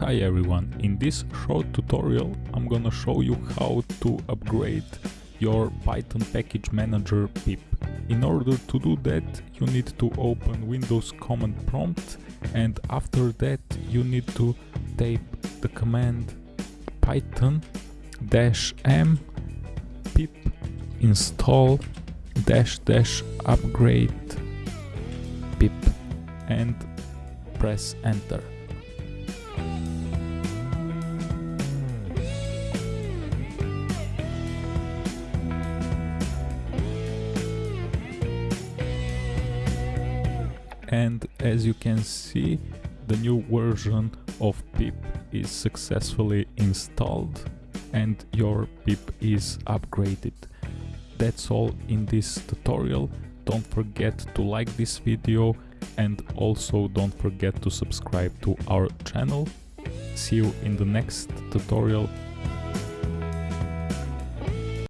Hi everyone, in this short tutorial I'm gonna show you how to upgrade your Python package manager pip. In order to do that you need to open Windows command prompt and after that you need to type the command python dash m pip install dash dash upgrade pip and press enter. And as you can see the new version of pip is successfully installed and your pip is upgraded. That's all in this tutorial. Don't forget to like this video and also don't forget to subscribe to our channel. See you in the next tutorial.